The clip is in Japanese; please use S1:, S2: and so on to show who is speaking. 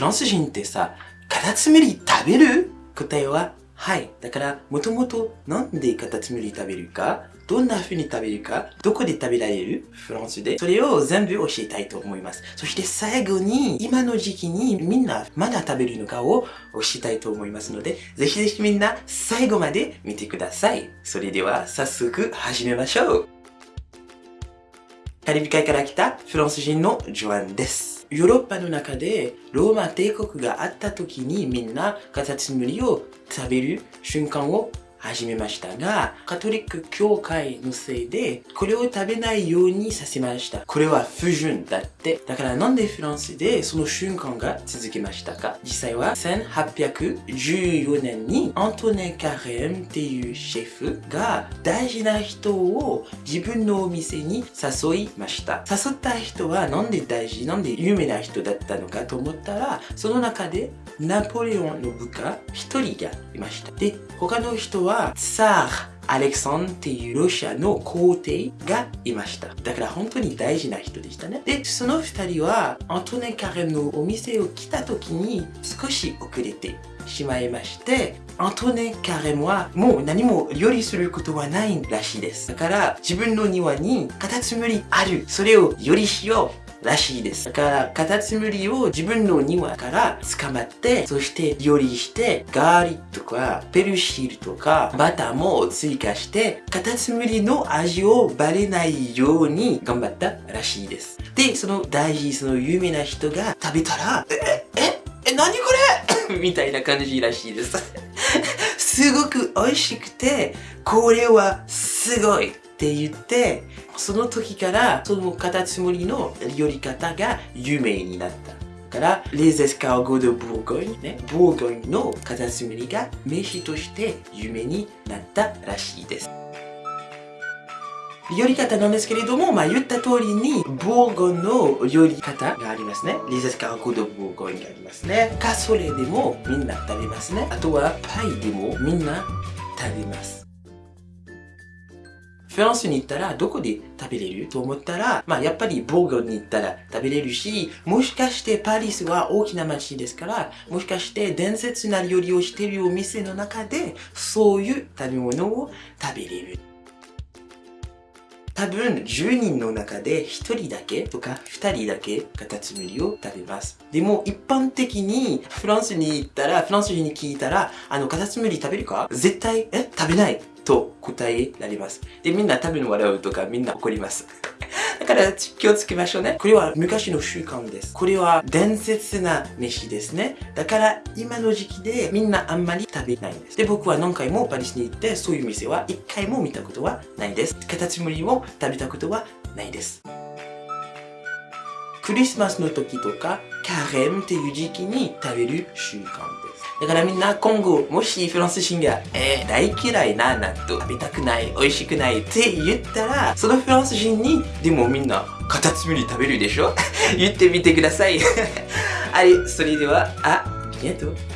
S1: フランス人ってさ、カタツムリ食べる？答えは、はい。だから、もともとなんでカタツムリ食べるか、どんな風に食べるか、どこで食べられる？フランスで。それを全部教えたいと思います。そして最後に、今の時期にみんなまだ食べるのかを教えたいと思いますので、ぜひぜひみんな最後まで見てください。それでは早速始めましょう。カリブ海から来たフランス人のジョアンです。ヨーロッパの中でローマ帝国があった時にみんなカタツムリを食べる瞬間を始めましたが、カトリック教会のせいで、これを食べないようにさせました。これは不純だって。だからなんでフランスでその瞬間が続きましたか？実際は1814年にアントネ・カレンっていうシェフが大事な人を自分のお店に誘いました。誘った人はなんで大事、なんで有名な人だったのかと思ったら、その中でナポレオンの部下一人がいました。で、他の人はツァーアレクサンっていうロシアの皇帝がいました。だから本当に大事な人でしたね。で、その二人はアントネ・カレンのお店を来た時に少し遅れてしまいまして、アントネ・カレンはもう何も料理することはないらしいです。だから自分の庭にカタツムリある。それを料理しよう。らしいです。だから、カタツムリを自分の庭から捕まって、そして料理して、ガーリックとか、ペルシールとか、バターも追加して、カタツムリの味をバレないように頑張ったらしいです。で、その大事、その有名な人が食べたら、え、え、え、何これ？みたいな感じらしいです。すごく美味しくて、これはすごいって言って、その時からそのカタツムリの料理方が有名になった。から、Les escargots de Bourgogne ね、ボーゴニのカタツムリが飯として有名になったらしいです。料理方なんですけれども、まあ言った通りに、ボーゴンの料理方がありますね。Les escargots de Bourgogne がありますね。カソレでもみんな食べますね。あとはパイでもみんな食べます。フランスに行ったらどこで食べれると思ったら、まあやっぱりボーゴに行ったら食べれるし、もしかしてパリスは大きな街ですから、もしかして伝説な料理をしているお店の中で、そういう食べ物を食べれる。多分10人の中で1人だけとか2人だけカタツムリを食べます。でも一般的にフランスに行ったら、フランス人に聞いたら、あのカタツムリ食べるか？絶対、え？食べないと答えられます。で、みんな多分笑うとかみんな怒ります。だから気をつけましょうね。これは昔の習慣です。これは伝説な飯ですね。だから今の時期でみんなあんまり食べないんです。で、僕は何回もパリスに行ってそういう店は一回も見たことはないです。カタツムリを食べたことはないです。クリスマスの時とかカレンっていう時期に食べる習慣ですだからみんな今後、もしフランス人が、えー、大嫌いな納豆食べたくない、美味しくないって言ったら、そのフランス人に、でもみんな、カタツムリ食べるでしょ？言ってみてください。あ れ、それでは、あ、ありがとう